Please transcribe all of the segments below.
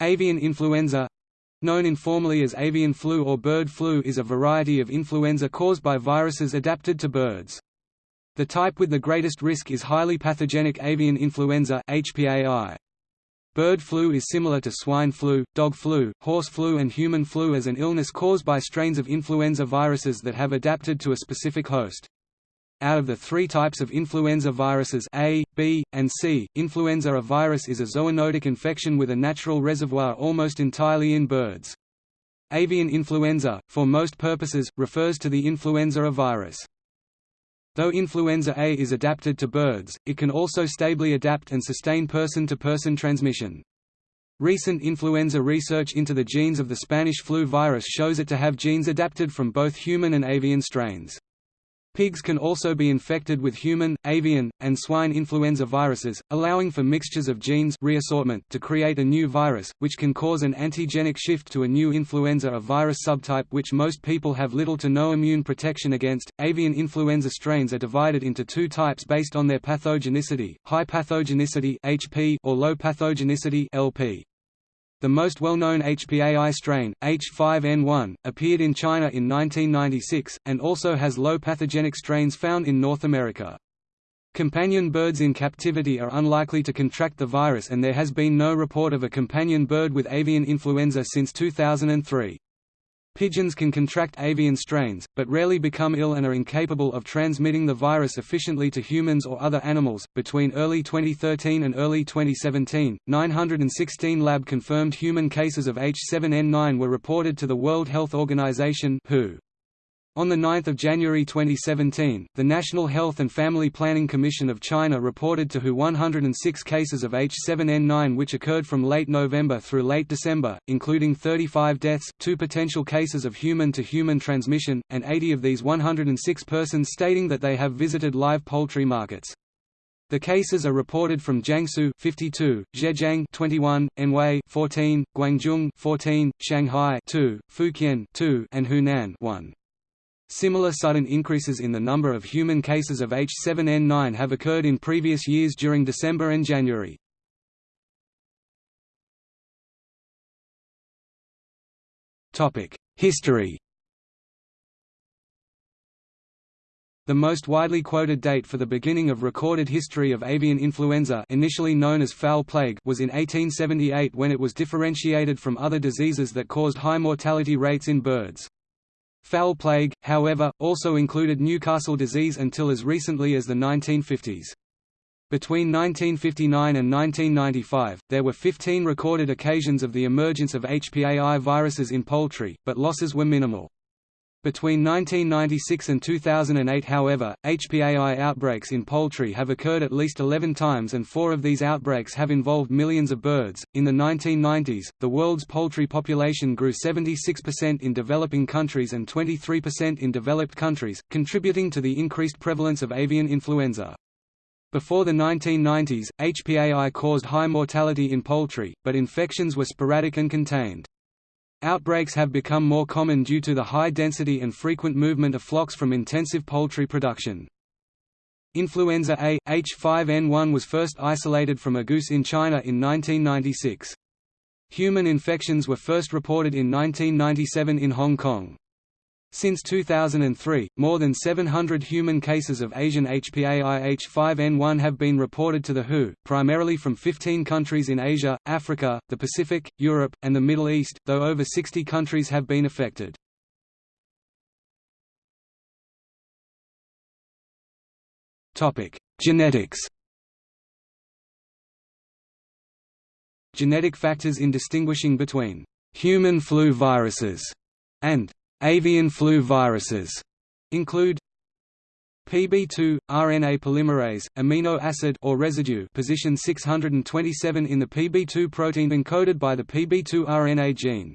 Avian influenza known informally as avian flu or bird flu is a variety of influenza caused by viruses adapted to birds. The type with the greatest risk is highly pathogenic avian influenza HPAI. Bird flu is similar to swine flu, dog flu, horse flu and human flu as an illness caused by strains of influenza viruses that have adapted to a specific host. Out of the three types of influenza viruses A, B, and C, influenza A virus is a zoonotic infection with a natural reservoir almost entirely in birds. Avian influenza, for most purposes, refers to the influenza A virus. Though influenza A is adapted to birds, it can also stably adapt and sustain person-to-person -person transmission. Recent influenza research into the genes of the Spanish flu virus shows it to have genes adapted from both human and avian strains. Pigs can also be infected with human, avian, and swine influenza viruses, allowing for mixtures of genes reassortment to create a new virus, which can cause an antigenic shift to a new influenza a virus subtype which most people have little to no immune protection against. Avian influenza strains are divided into two types based on their pathogenicity, high pathogenicity (HP) or low pathogenicity (LP). The most well-known HPAI strain, H5N1, appeared in China in 1996, and also has low pathogenic strains found in North America. Companion birds in captivity are unlikely to contract the virus and there has been no report of a companion bird with avian influenza since 2003. Pigeons can contract avian strains, but rarely become ill and are incapable of transmitting the virus efficiently to humans or other animals. Between early 2013 and early 2017, 916 lab confirmed human cases of H7N9 were reported to the World Health Organization (WHO). On 9 January 2017, the National Health and Family Planning Commission of China reported to WHO 106 cases of H7N9 which occurred from late November through late December, including 35 deaths, two potential cases of human-to-human -human transmission, and 80 of these 106 persons stating that they have visited live poultry markets. The cases are reported from Jiangsu 52, Zhejiang 21, Anhui 14, Guangzhou 14, Shanghai 2, Fujian 2, and Hunan 1. Similar sudden increases in the number of human cases of H7N9 have occurred in previous years during December and January. History The most widely quoted date for the beginning of recorded history of avian influenza initially known as fowl plague was in 1878 when it was differentiated from other diseases that caused high mortality rates in birds. Fowl plague, however, also included Newcastle disease until as recently as the 1950s. Between 1959 and 1995, there were 15 recorded occasions of the emergence of HPAI viruses in poultry, but losses were minimal. Between 1996 and 2008 however, HPAI outbreaks in poultry have occurred at least 11 times and four of these outbreaks have involved millions of birds. In the 1990s, the world's poultry population grew 76% in developing countries and 23% in developed countries, contributing to the increased prevalence of avian influenza. Before the 1990s, HPAI caused high mortality in poultry, but infections were sporadic and contained. Outbreaks have become more common due to the high density and frequent movement of flocks from intensive poultry production. Influenza A, H5N1 was first isolated from a goose in China in 1996. Human infections were first reported in 1997 in Hong Kong. Since 2003, more than 700 human cases of Asian HPAI H5N1 have been reported to the WHO, primarily from 15 countries in Asia, Africa, the Pacific, Europe, and the Middle East, though over 60 countries have been affected. Genetics Genetic factors in distinguishing between «human flu viruses» and Avian flu viruses include PB2 RNA polymerase amino acid or residue position 627 in the PB2 protein encoded by the PB2 RNA gene.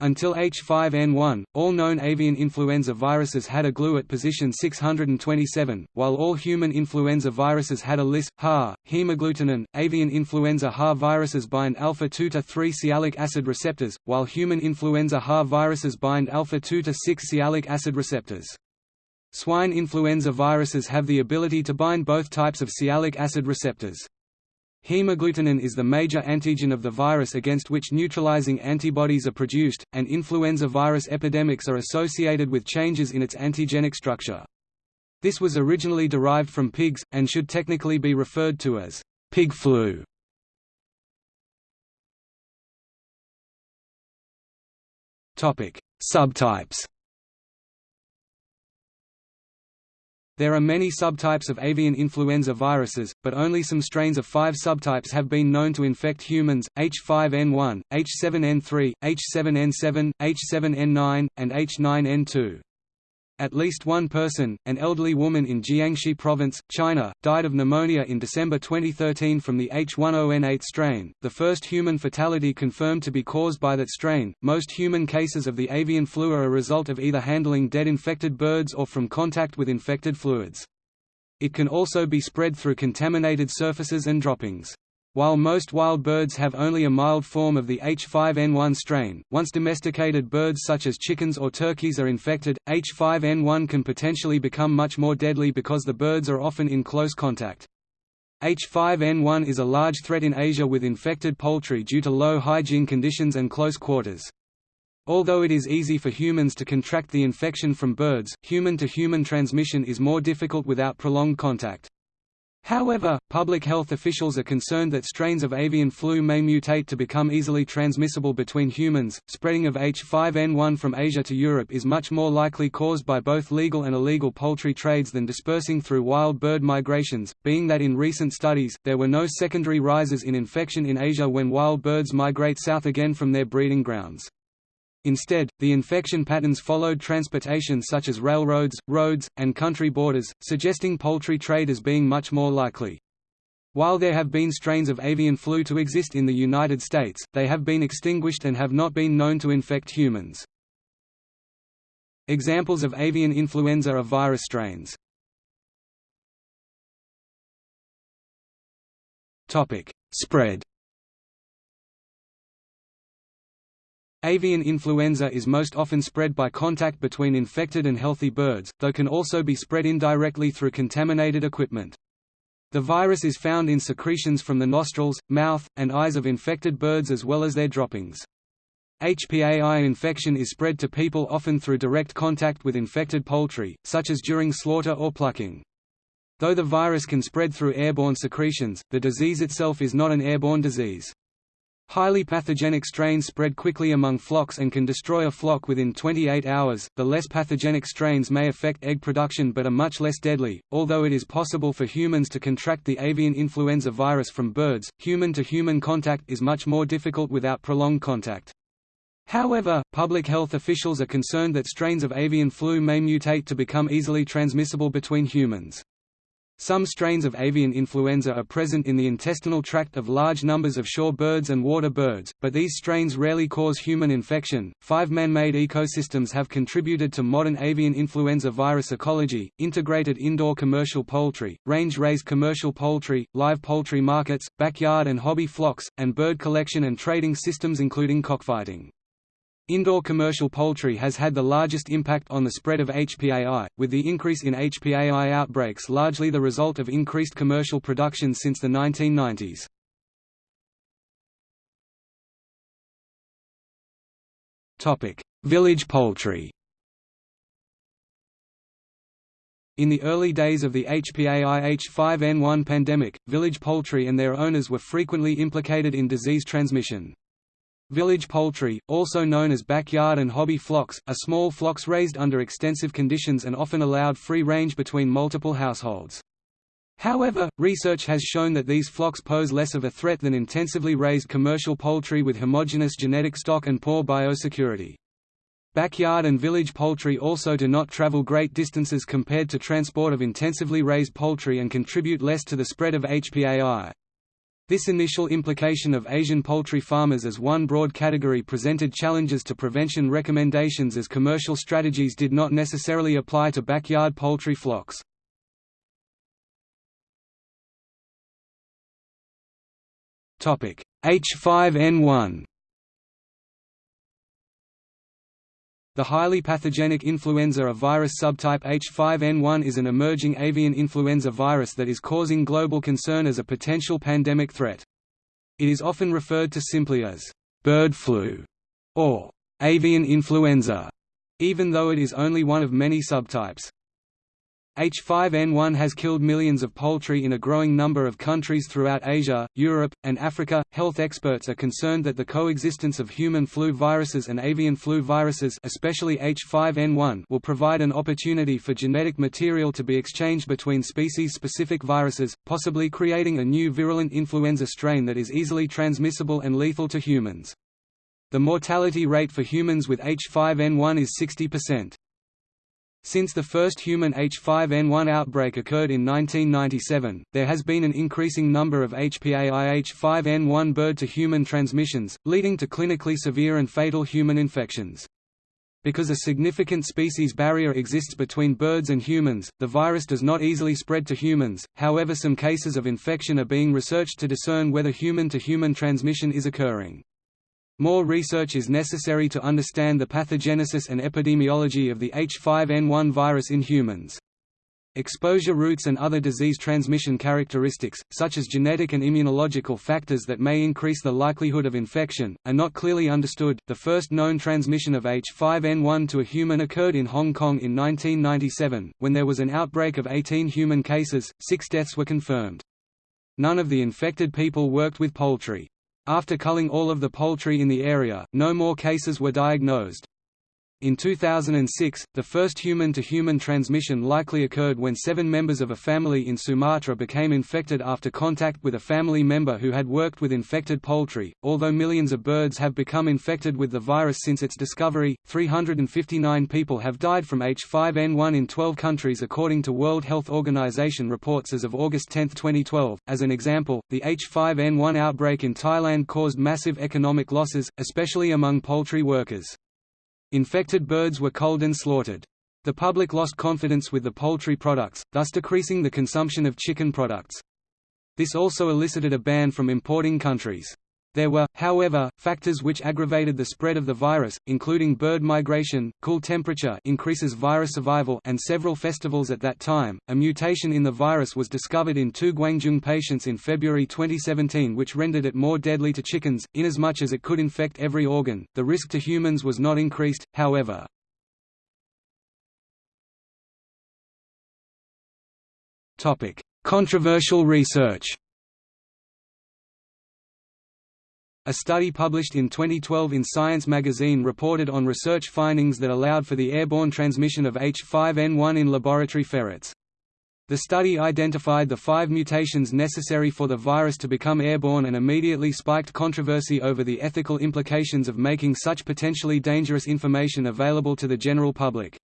Until H5N1, all known avian influenza viruses had a Glu at position 627, while all human influenza viruses had a Lys, HA, hemagglutinin. Avian influenza HA viruses bind alpha-2 to 3 sialic acid receptors, while human influenza HA viruses bind alpha-2 to 6 sialic acid receptors. Swine influenza viruses have the ability to bind both types of sialic acid receptors. Hemagglutinin is the major antigen of the virus against which neutralizing antibodies are produced, and influenza virus epidemics are associated with changes in its antigenic structure. This was originally derived from pigs, and should technically be referred to as pig flu. Subtypes There are many subtypes of avian influenza viruses, but only some strains of five subtypes have been known to infect humans, H5N1, H7N3, H7N7, H7N9, and H9N2. At least one person, an elderly woman in Jiangxi Province, China, died of pneumonia in December 2013 from the H10N8 strain, the first human fatality confirmed to be caused by that strain. Most human cases of the avian flu are a result of either handling dead infected birds or from contact with infected fluids. It can also be spread through contaminated surfaces and droppings. While most wild birds have only a mild form of the H5N1 strain, once domesticated birds such as chickens or turkeys are infected, H5N1 can potentially become much more deadly because the birds are often in close contact. H5N1 is a large threat in Asia with infected poultry due to low hygiene conditions and close quarters. Although it is easy for humans to contract the infection from birds, human-to-human -human transmission is more difficult without prolonged contact. However, public health officials are concerned that strains of avian flu may mutate to become easily transmissible between humans. Spreading of H5N1 from Asia to Europe is much more likely caused by both legal and illegal poultry trades than dispersing through wild bird migrations, being that in recent studies, there were no secondary rises in infection in Asia when wild birds migrate south again from their breeding grounds. Instead, the infection patterns followed transportation such as railroads, roads, and country borders, suggesting poultry trade as being much more likely. While there have been strains of avian flu to exist in the United States, they have been extinguished and have not been known to infect humans. Examples of avian influenza are virus strains. Spread Avian influenza is most often spread by contact between infected and healthy birds, though can also be spread indirectly through contaminated equipment. The virus is found in secretions from the nostrils, mouth, and eyes of infected birds as well as their droppings. HPAI infection is spread to people often through direct contact with infected poultry, such as during slaughter or plucking. Though the virus can spread through airborne secretions, the disease itself is not an airborne disease. Highly pathogenic strains spread quickly among flocks and can destroy a flock within 28 hours. The less pathogenic strains may affect egg production but are much less deadly. Although it is possible for humans to contract the avian influenza virus from birds, human to human contact is much more difficult without prolonged contact. However, public health officials are concerned that strains of avian flu may mutate to become easily transmissible between humans. Some strains of avian influenza are present in the intestinal tract of large numbers of shore birds and water birds, but these strains rarely cause human infection. Five man made ecosystems have contributed to modern avian influenza virus ecology integrated indoor commercial poultry, range raised commercial poultry, live poultry markets, backyard and hobby flocks, and bird collection and trading systems including cockfighting. Indoor commercial poultry has had the largest impact on the spread of HPAI, with the increase in HPAI outbreaks largely the result of increased commercial production since the 1990s. Village poultry In the early days of the HPAI H5N1 pandemic, village poultry and their owners were frequently implicated in disease transmission. Village poultry, also known as backyard and hobby flocks, are small flocks raised under extensive conditions and often allowed free range between multiple households. However, research has shown that these flocks pose less of a threat than intensively raised commercial poultry with homogeneous genetic stock and poor biosecurity. Backyard and village poultry also do not travel great distances compared to transport of intensively raised poultry and contribute less to the spread of HPAI. This initial implication of Asian poultry farmers as one broad category presented challenges to prevention recommendations as commercial strategies did not necessarily apply to backyard poultry flocks. H5N1 The highly pathogenic influenza of virus subtype H5N1 is an emerging avian influenza virus that is causing global concern as a potential pandemic threat. It is often referred to simply as bird flu or avian influenza, even though it is only one of many subtypes. H5N1 has killed millions of poultry in a growing number of countries throughout Asia, Europe, and Africa. Health experts are concerned that the coexistence of human flu viruses and avian flu viruses, especially H5N1, will provide an opportunity for genetic material to be exchanged between species-specific viruses, possibly creating a new virulent influenza strain that is easily transmissible and lethal to humans. The mortality rate for humans with H5N1 is 60%. Since the first human H5N1 outbreak occurred in 1997, there has been an increasing number of HPAI-H5N1 bird-to-human transmissions, leading to clinically severe and fatal human infections. Because a significant species barrier exists between birds and humans, the virus does not easily spread to humans, however some cases of infection are being researched to discern whether human-to-human -human transmission is occurring. More research is necessary to understand the pathogenesis and epidemiology of the H5N1 virus in humans. Exposure routes and other disease transmission characteristics, such as genetic and immunological factors that may increase the likelihood of infection, are not clearly understood. The first known transmission of H5N1 to a human occurred in Hong Kong in 1997, when there was an outbreak of 18 human cases, six deaths were confirmed. None of the infected people worked with poultry. After culling all of the poultry in the area, no more cases were diagnosed. In 2006, the first human-to-human -human transmission likely occurred when seven members of a family in Sumatra became infected after contact with a family member who had worked with infected poultry. Although millions of birds have become infected with the virus since its discovery, 359 people have died from H5N1 in 12 countries according to World Health Organization reports as of August 10, 2012. As an example, the H5N1 outbreak in Thailand caused massive economic losses, especially among poultry workers. Infected birds were culled and slaughtered. The public lost confidence with the poultry products, thus decreasing the consumption of chicken products. This also elicited a ban from importing countries. There were, however, factors which aggravated the spread of the virus, including bird migration, cool temperature increases virus survival and several festivals at that time. A mutation in the virus was discovered in two Guangzhou patients in February 2017 which rendered it more deadly to chickens, inasmuch as it could infect every organ. The risk to humans was not increased, however. Controversial research A study published in 2012 in Science magazine reported on research findings that allowed for the airborne transmission of H5N1 in laboratory ferrets. The study identified the five mutations necessary for the virus to become airborne and immediately spiked controversy over the ethical implications of making such potentially dangerous information available to the general public.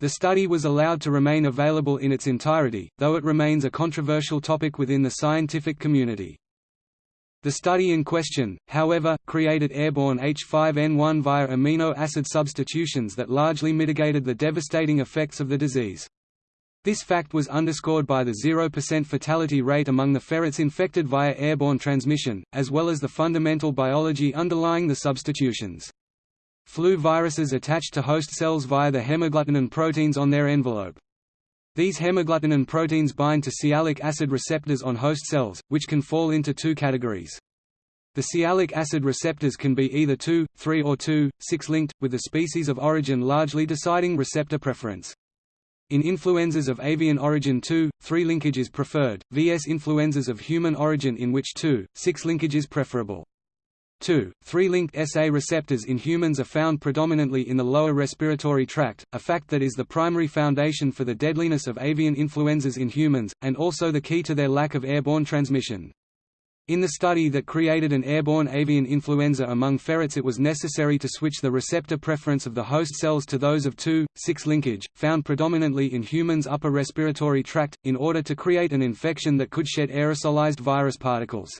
The study was allowed to remain available in its entirety, though it remains a controversial topic within the scientific community. The study in question, however, created airborne H5N1 via amino acid substitutions that largely mitigated the devastating effects of the disease. This fact was underscored by the 0% fatality rate among the ferrets infected via airborne transmission, as well as the fundamental biology underlying the substitutions. Flu viruses attach to host cells via the hemagglutinin proteins on their envelope. These hemagglutinin proteins bind to sialic acid receptors on host cells, which can fall into two categories. The sialic acid receptors can be either 2, 3 or 2, 6 linked, with the species of origin largely deciding receptor preference. In influenzas of avian origin 2, 3 linkage is preferred, vs influenzas of human origin in which 2, 6 linkage is preferable. 2. Three-linked SA receptors in humans are found predominantly in the lower respiratory tract, a fact that is the primary foundation for the deadliness of avian influenzas in humans, and also the key to their lack of airborne transmission. In the study that created an airborne avian influenza among ferrets it was necessary to switch the receptor preference of the host cells to those of 2,6 linkage, found predominantly in humans' upper respiratory tract, in order to create an infection that could shed aerosolized virus particles.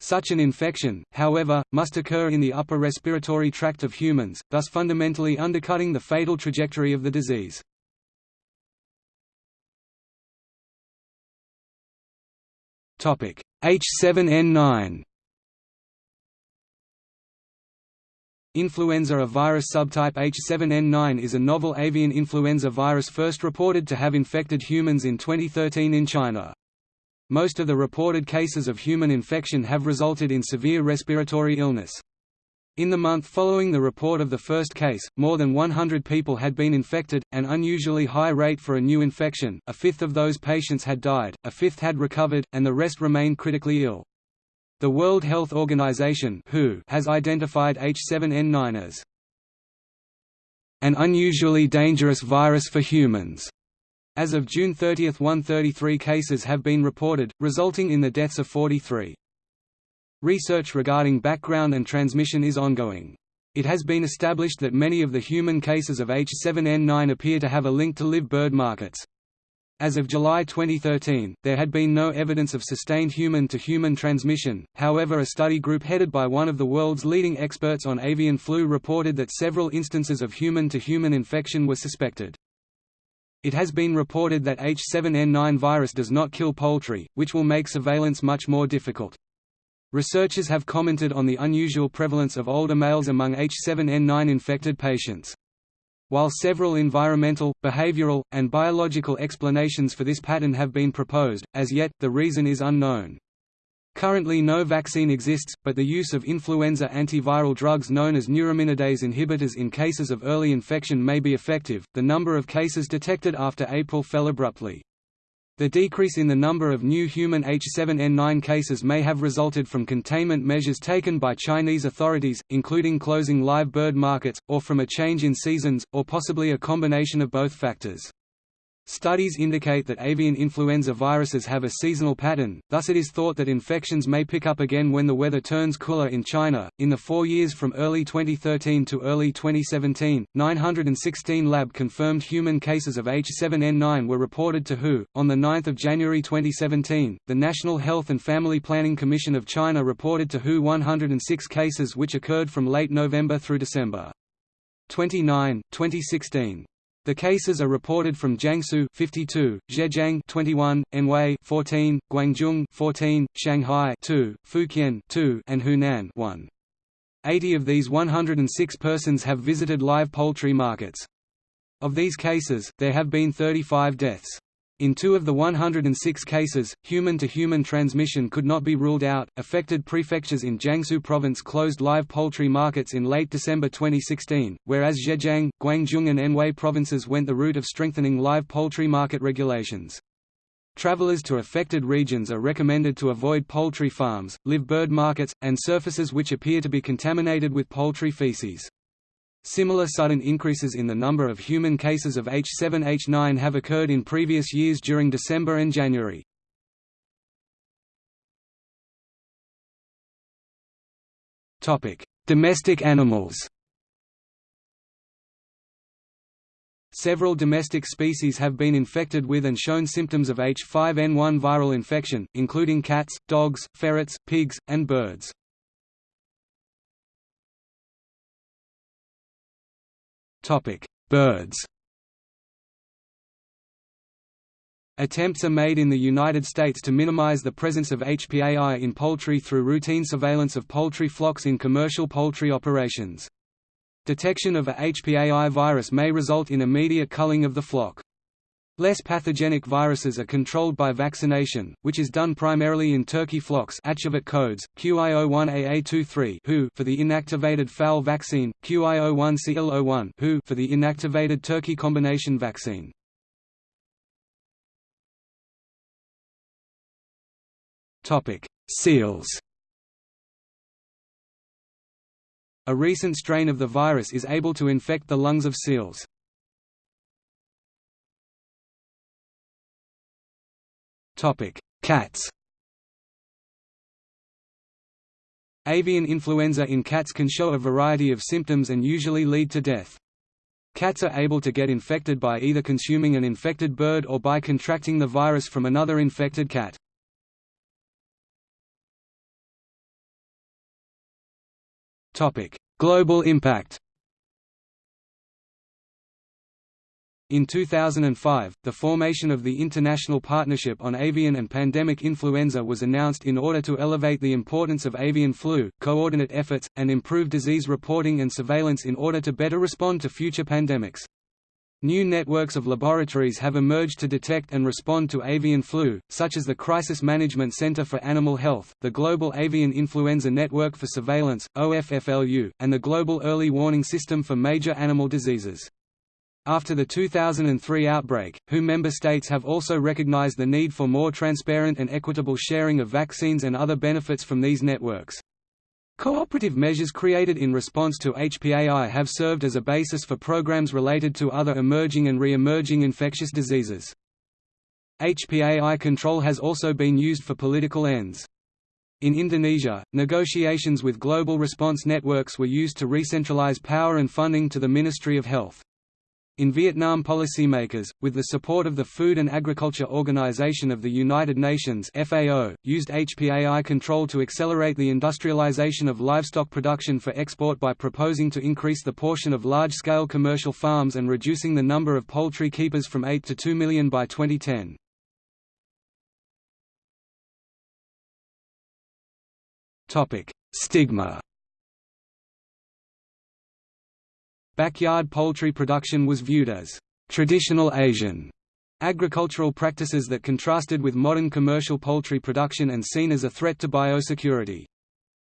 Such an infection, however, must occur in the upper respiratory tract of humans, thus fundamentally undercutting the fatal trajectory of the disease. H7N9 Influenza A virus subtype H7N9 is a novel avian influenza virus first reported to have infected humans in 2013 in China. Most of the reported cases of human infection have resulted in severe respiratory illness. In the month following the report of the first case, more than 100 people had been infected, an unusually high rate for a new infection, a fifth of those patients had died, a fifth had recovered, and the rest remained critically ill. The World Health Organization (WHO) has identified H7N9 as an unusually dangerous virus for humans. As of June 30, 133 cases have been reported, resulting in the deaths of 43. Research regarding background and transmission is ongoing. It has been established that many of the human cases of H7N9 appear to have a link to live bird markets. As of July 2013, there had been no evidence of sustained human-to-human -human transmission, however a study group headed by one of the world's leading experts on avian flu reported that several instances of human-to-human -human infection were suspected. It has been reported that H7N9 virus does not kill poultry, which will make surveillance much more difficult. Researchers have commented on the unusual prevalence of older males among H7N9 infected patients. While several environmental, behavioral, and biological explanations for this pattern have been proposed, as yet, the reason is unknown. Currently no vaccine exists, but the use of influenza antiviral drugs known as neuraminidase inhibitors in cases of early infection may be effective. The number of cases detected after April fell abruptly. The decrease in the number of new human H7N9 cases may have resulted from containment measures taken by Chinese authorities, including closing live bird markets, or from a change in seasons, or possibly a combination of both factors. Studies indicate that avian influenza viruses have a seasonal pattern, thus it is thought that infections may pick up again when the weather turns cooler in China. In the four years from early 2013 to early 2017, 916 lab confirmed human cases of H7N9 were reported to WHO. On 9 January 2017, the National Health and Family Planning Commission of China reported to WHO 106 cases which occurred from late November through December. 29, 2016. The cases are reported from Jiangsu 52, Zhejiang 21, Anhui 14, Guangzhou 14, Shanghai 2, Fujian 2, and Hunan 1. 80 of these 106 persons have visited live poultry markets. Of these cases, there have been 35 deaths. In two of the 106 cases, human-to-human -human transmission could not be ruled out. Affected prefectures in Jiangsu province closed live poultry markets in late December 2016, whereas Zhejiang, Guangzhou and Anhui provinces went the route of strengthening live poultry market regulations. Travelers to affected regions are recommended to avoid poultry farms, live bird markets, and surfaces which appear to be contaminated with poultry feces. Similar sudden increases in the number of human cases of H7N9 have occurred in previous years during December and January. Domestic animals Several domestic species have been infected with and shown symptoms of H5N1 viral infection, including cats, dogs, ferrets, pigs, and birds. Birds Attempts are made in the United States to minimize the presence of HPAI in poultry through routine surveillance of poultry flocks in commercial poultry operations. Detection of a HPAI virus may result in immediate culling of the flock. Less pathogenic viruses are controlled by vaccination, which is done primarily in turkey flocks codes, QIO1AA23 WHO for the inactivated fowl vaccine, QIO1CL01 WHO for the inactivated turkey combination vaccine. Seals A recent strain of the virus is able to infect the lungs of seals. Cats Avian influenza in cats can show a variety of symptoms and usually lead to death. Cats are able to get infected by either consuming an infected bird or by contracting the virus from another infected cat. Global impact In 2005, the formation of the International Partnership on Avian and Pandemic Influenza was announced in order to elevate the importance of avian flu, coordinate efforts, and improve disease reporting and surveillance in order to better respond to future pandemics. New networks of laboratories have emerged to detect and respond to avian flu, such as the Crisis Management Center for Animal Health, the Global Avian Influenza Network for Surveillance, OFFLU, and the Global Early Warning System for Major Animal Diseases. After the 2003 outbreak, WHO member states have also recognized the need for more transparent and equitable sharing of vaccines and other benefits from these networks. Cooperative measures created in response to HPAI have served as a basis for programs related to other emerging and re-emerging infectious diseases. HPAI control has also been used for political ends. In Indonesia, negotiations with global response networks were used to re-centralize power and funding to the Ministry of Health. In Vietnam policymakers, with the support of the Food and Agriculture Organization of the United Nations FAO, used HPAI control to accelerate the industrialization of livestock production for export by proposing to increase the portion of large-scale commercial farms and reducing the number of poultry keepers from 8 to 2 million by 2010. Stigma Backyard poultry production was viewed as traditional Asian agricultural practices that contrasted with modern commercial poultry production and seen as a threat to biosecurity.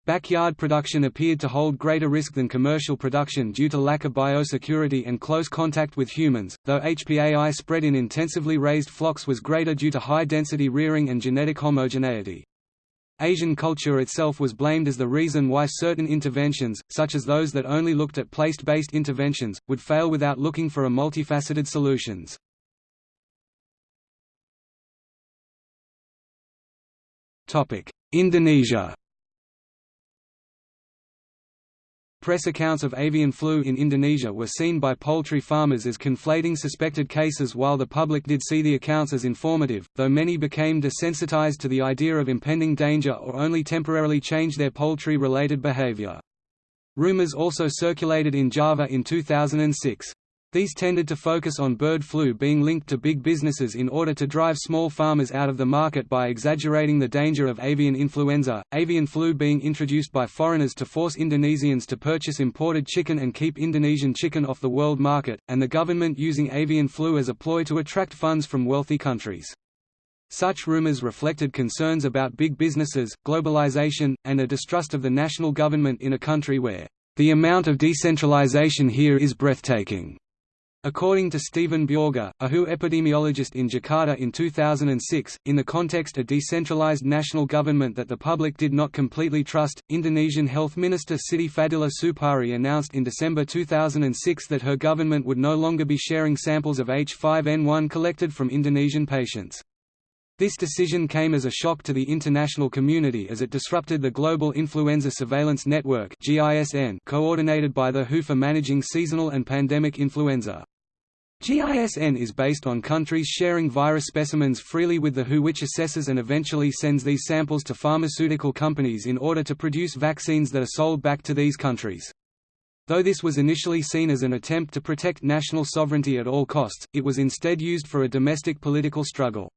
Backyard production appeared to hold greater risk than commercial production due to lack of biosecurity and close contact with humans, though HPAI spread in intensively raised flocks was greater due to high-density rearing and genetic homogeneity. Asian culture itself was blamed as the reason why certain interventions, such as those that only looked at place-based interventions, would fail without looking for a multifaceted solutions. Indonesia Press accounts of avian flu in Indonesia were seen by poultry farmers as conflating suspected cases while the public did see the accounts as informative, though many became desensitized to the idea of impending danger or only temporarily changed their poultry-related behavior. Rumors also circulated in Java in 2006. These tended to focus on bird flu being linked to big businesses in order to drive small farmers out of the market by exaggerating the danger of avian influenza, avian flu being introduced by foreigners to force Indonesians to purchase imported chicken and keep Indonesian chicken off the world market, and the government using avian flu as a ploy to attract funds from wealthy countries. Such rumors reflected concerns about big businesses, globalization, and a distrust of the national government in a country where, "...the amount of decentralization here is breathtaking." According to Stephen Bjorge, a WHO epidemiologist in Jakarta in 2006, in the context of a decentralized national government that the public did not completely trust, Indonesian Health Minister Siti Fadilah Supari announced in December 2006 that her government would no longer be sharing samples of H5N1 collected from Indonesian patients. This decision came as a shock to the international community as it disrupted the Global Influenza Surveillance Network coordinated by the WHO for managing seasonal and pandemic influenza. GISN is based on countries sharing virus specimens freely with the WHO which assesses and eventually sends these samples to pharmaceutical companies in order to produce vaccines that are sold back to these countries. Though this was initially seen as an attempt to protect national sovereignty at all costs, it was instead used for a domestic political struggle.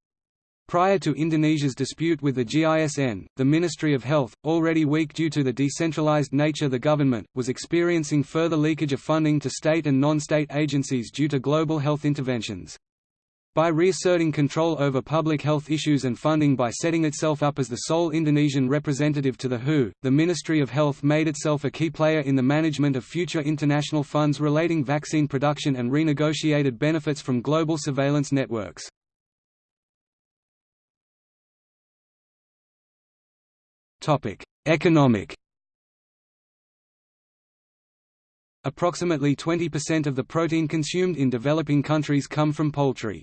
Prior to Indonesia's dispute with the GISN, the Ministry of Health, already weak due to the decentralized nature the government, was experiencing further leakage of funding to state and non-state agencies due to global health interventions. By reasserting control over public health issues and funding by setting itself up as the sole Indonesian representative to the WHO, the Ministry of Health made itself a key player in the management of future international funds relating vaccine production and renegotiated benefits from global surveillance networks. Economic Approximately 20% of the protein consumed in developing countries come from poultry.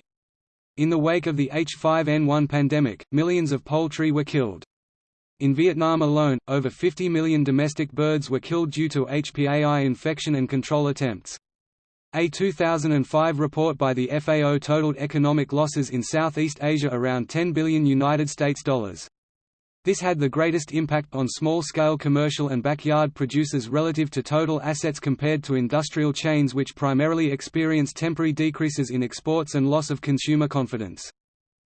In the wake of the H5N1 pandemic, millions of poultry were killed. In Vietnam alone, over 50 million domestic birds were killed due to HPAI infection and control attempts. A 2005 report by the FAO totaled economic losses in Southeast Asia around 10 billion United States dollars. This had the greatest impact on small-scale commercial and backyard producers relative to total assets compared to industrial chains which primarily experience temporary decreases in exports and loss of consumer confidence.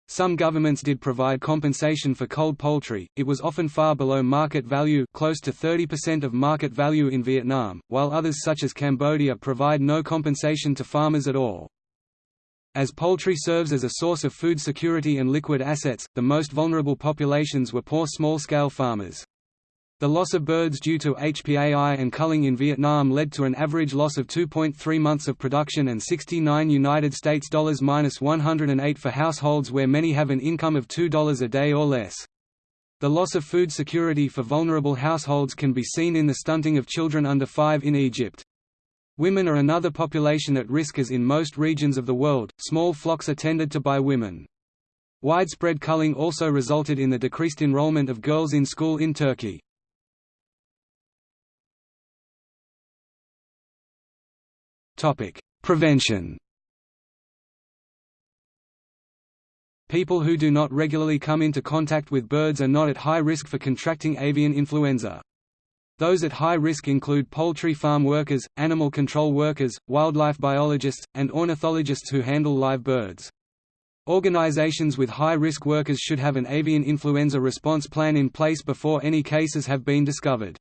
Some governments did provide compensation for cold poultry, it was often far below market value close to 30% of market value in Vietnam, while others such as Cambodia provide no compensation to farmers at all. As poultry serves as a source of food security and liquid assets, the most vulnerable populations were poor small-scale farmers. The loss of birds due to HPAI and culling in Vietnam led to an average loss of 2.3 months of production and 69 United States dollars minus 108 for households where many have an income of $2 a day or less. The loss of food security for vulnerable households can be seen in the stunting of children under 5 in Egypt. Women are another population at risk as in most regions of the world, small flocks are tended to by women. Widespread culling also resulted in the decreased enrollment of girls in school in Turkey. Prevention. People who do not regularly come into contact with birds are not at high risk for contracting avian influenza. Those at high risk include poultry farm workers, animal control workers, wildlife biologists, and ornithologists who handle live birds. Organizations with high-risk workers should have an avian influenza response plan in place before any cases have been discovered.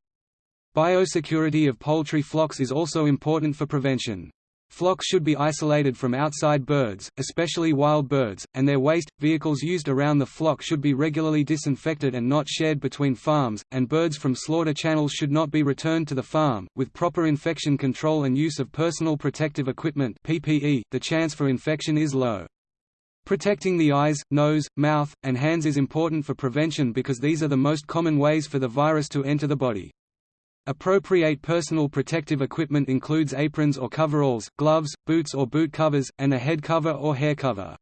Biosecurity of poultry flocks is also important for prevention. Flocks should be isolated from outside birds, especially wild birds, and their waste. Vehicles used around the flock should be regularly disinfected and not shared between farms, and birds from slaughter channels should not be returned to the farm. With proper infection control and use of personal protective equipment (PPE), the chance for infection is low. Protecting the eyes, nose, mouth, and hands is important for prevention because these are the most common ways for the virus to enter the body. Appropriate personal protective equipment includes aprons or coveralls, gloves, boots or boot covers, and a head cover or hair cover.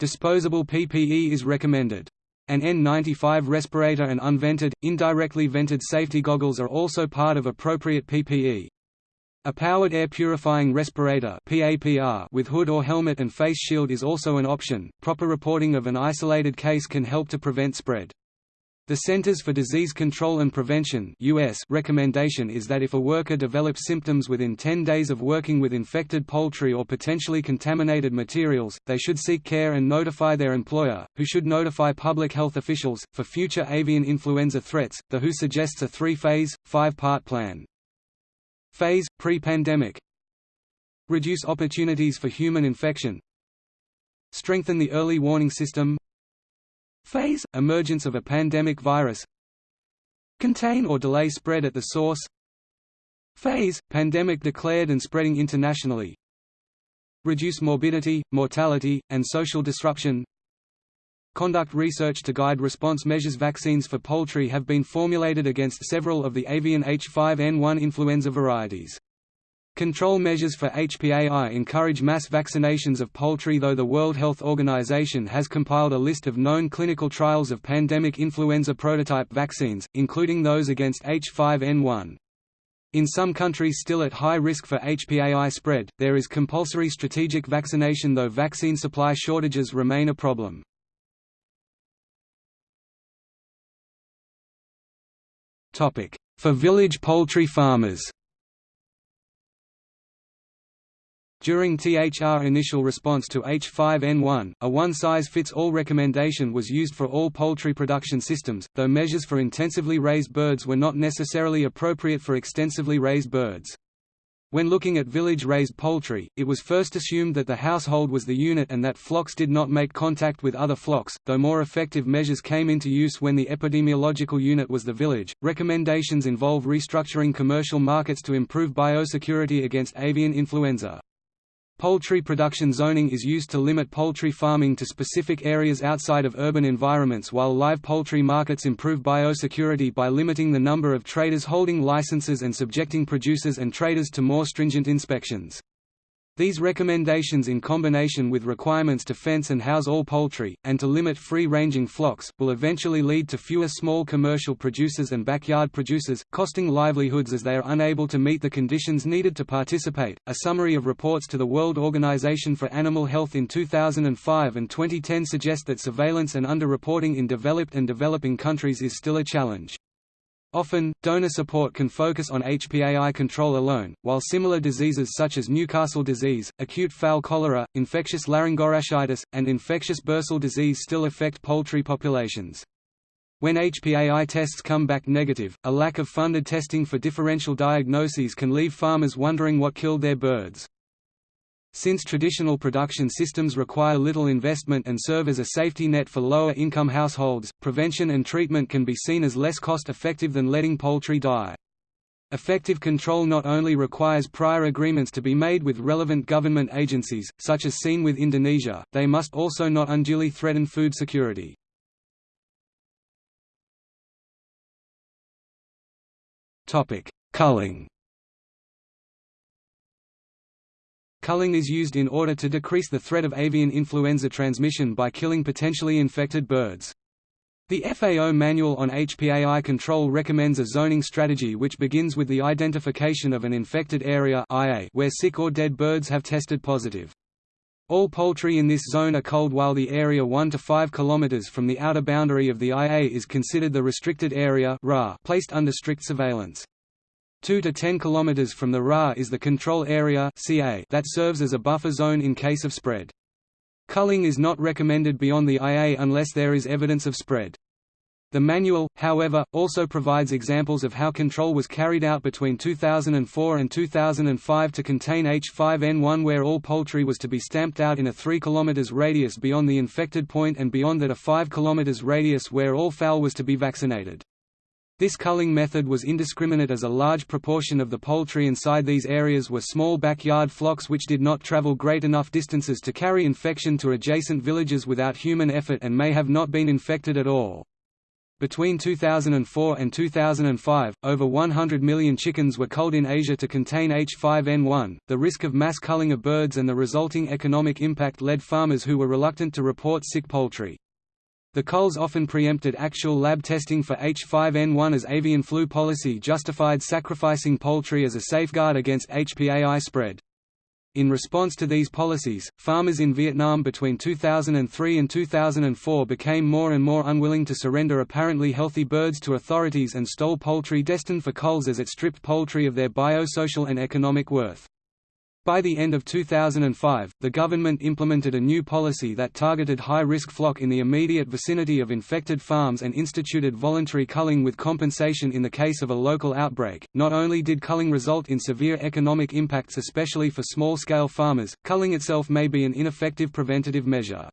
Disposable PPE is recommended. An N95 respirator and unvented, indirectly vented safety goggles are also part of appropriate PPE. A powered air purifying respirator (PAPR) with hood or helmet and face shield is also an option. Proper reporting of an isolated case can help to prevent spread. The Centers for Disease Control and Prevention US recommendation is that if a worker develops symptoms within 10 days of working with infected poultry or potentially contaminated materials, they should seek care and notify their employer, who should notify public health officials. For future avian influenza threats, the WHO suggests a three-phase, five-part plan. Phase – Pre-pandemic Reduce opportunities for human infection Strengthen the early warning system Phase – Emergence of a pandemic virus Contain or delay spread at the source Phase – Pandemic declared and spreading internationally Reduce morbidity, mortality, and social disruption Conduct research to guide response measures Vaccines for poultry have been formulated against several of the avian H5N1 influenza varieties. Control measures for HPAI encourage mass vaccinations of poultry though the World Health Organization has compiled a list of known clinical trials of pandemic influenza prototype vaccines, including those against H5N1. In some countries still at high risk for HPAI spread, there is compulsory strategic vaccination though vaccine supply shortages remain a problem. For village poultry farmers During THR initial response to H5N1, a one-size-fits-all recommendation was used for all poultry production systems, though measures for intensively raised birds were not necessarily appropriate for extensively raised birds. When looking at village-raised poultry, it was first assumed that the household was the unit and that flocks did not make contact with other flocks, though more effective measures came into use when the epidemiological unit was the village. Recommendations involve restructuring commercial markets to improve biosecurity against avian influenza. Poultry production zoning is used to limit poultry farming to specific areas outside of urban environments while live poultry markets improve biosecurity by limiting the number of traders holding licenses and subjecting producers and traders to more stringent inspections. These recommendations in combination with requirements to fence and house all poultry, and to limit free-ranging flocks, will eventually lead to fewer small commercial producers and backyard producers, costing livelihoods as they are unable to meet the conditions needed to participate. A summary of reports to the World Organization for Animal Health in 2005 and 2010 suggest that surveillance and underreporting in developed and developing countries is still a challenge. Often, donor support can focus on HPAI control alone, while similar diseases such as Newcastle disease, acute fowl cholera, infectious laryngotracheitis, and infectious bursal disease still affect poultry populations. When HPAI tests come back negative, a lack of funded testing for differential diagnoses can leave farmers wondering what killed their birds. Since traditional production systems require little investment and serve as a safety net for lower-income households, prevention and treatment can be seen as less cost-effective than letting poultry die. Effective control not only requires prior agreements to be made with relevant government agencies, such as seen with Indonesia, they must also not unduly threaten food security. Culling Culling is used in order to decrease the threat of avian influenza transmission by killing potentially infected birds. The FAO Manual on HPAI Control recommends a zoning strategy which begins with the identification of an infected area where sick or dead birds have tested positive. All poultry in this zone are culled while the area 1 to 5 km from the outer boundary of the IA is considered the restricted area placed under strict surveillance. 2 to 10 km from the RA is the control area that serves as a buffer zone in case of spread. Culling is not recommended beyond the IA unless there is evidence of spread. The manual, however, also provides examples of how control was carried out between 2004 and 2005 to contain H5N1 where all poultry was to be stamped out in a 3 km radius beyond the infected point and beyond that a 5 km radius where all fowl was to be vaccinated. This culling method was indiscriminate as a large proportion of the poultry inside these areas were small backyard flocks which did not travel great enough distances to carry infection to adjacent villages without human effort and may have not been infected at all. Between 2004 and 2005, over 100 million chickens were culled in Asia to contain H5N1. The risk of mass culling of birds and the resulting economic impact led farmers who were reluctant to report sick poultry. The culls often preempted actual lab testing for H5N1 as avian flu policy justified sacrificing poultry as a safeguard against HPAI spread. In response to these policies, farmers in Vietnam between 2003 and 2004 became more and more unwilling to surrender apparently healthy birds to authorities and stole poultry destined for culls as it stripped poultry of their biosocial and economic worth. By the end of 2005, the government implemented a new policy that targeted high-risk flock in the immediate vicinity of infected farms and instituted voluntary culling with compensation in the case of a local outbreak. Not only did culling result in severe economic impacts especially for small-scale farmers, culling itself may be an ineffective preventative measure.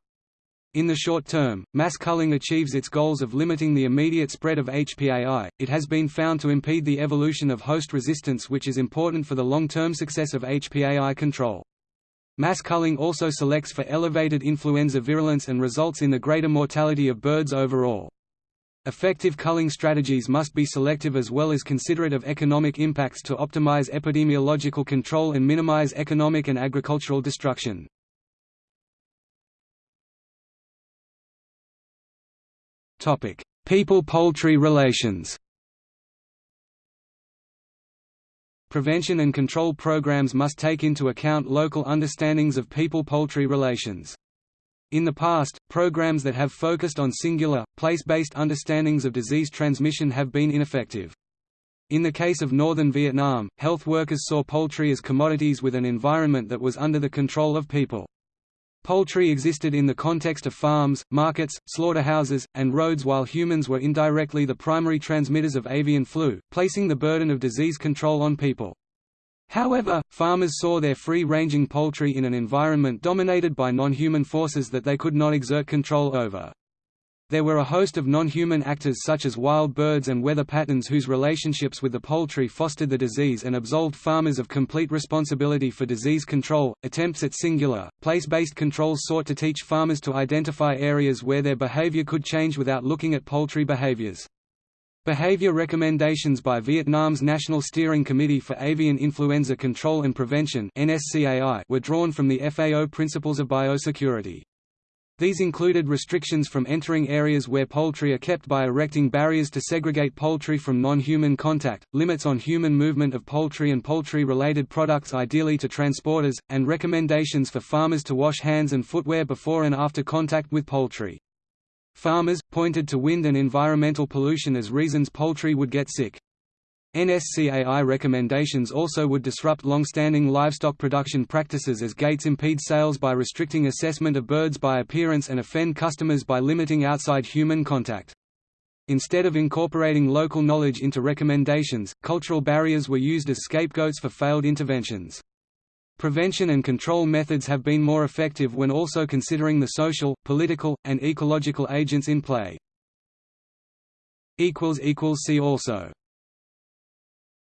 In the short term, mass culling achieves its goals of limiting the immediate spread of HPAI. It has been found to impede the evolution of host resistance, which is important for the long term success of HPAI control. Mass culling also selects for elevated influenza virulence and results in the greater mortality of birds overall. Effective culling strategies must be selective as well as considerate of economic impacts to optimize epidemiological control and minimize economic and agricultural destruction. People-poultry relations Prevention and control programs must take into account local understandings of people-poultry relations. In the past, programs that have focused on singular, place-based understandings of disease transmission have been ineffective. In the case of northern Vietnam, health workers saw poultry as commodities with an environment that was under the control of people. Poultry existed in the context of farms, markets, slaughterhouses, and roads while humans were indirectly the primary transmitters of avian flu, placing the burden of disease control on people. However, farmers saw their free-ranging poultry in an environment dominated by non-human forces that they could not exert control over. There were a host of non-human actors such as wild birds and weather patterns whose relationships with the poultry fostered the disease and absolved farmers of complete responsibility for disease control. Attempts at singular, place-based controls sought to teach farmers to identify areas where their behavior could change without looking at poultry behaviors. Behavior recommendations by Vietnam's National Steering Committee for Avian Influenza Control and Prevention were drawn from the FAO Principles of Biosecurity. These included restrictions from entering areas where poultry are kept by erecting barriers to segregate poultry from non-human contact, limits on human movement of poultry and poultry-related products ideally to transporters, and recommendations for farmers to wash hands and footwear before and after contact with poultry. Farmers, pointed to wind and environmental pollution as reasons poultry would get sick. NSCAI recommendations also would disrupt long-standing livestock production practices as gates impede sales by restricting assessment of birds by appearance and offend customers by limiting outside human contact. Instead of incorporating local knowledge into recommendations, cultural barriers were used as scapegoats for failed interventions. Prevention and control methods have been more effective when also considering the social, political, and ecological agents in play. See also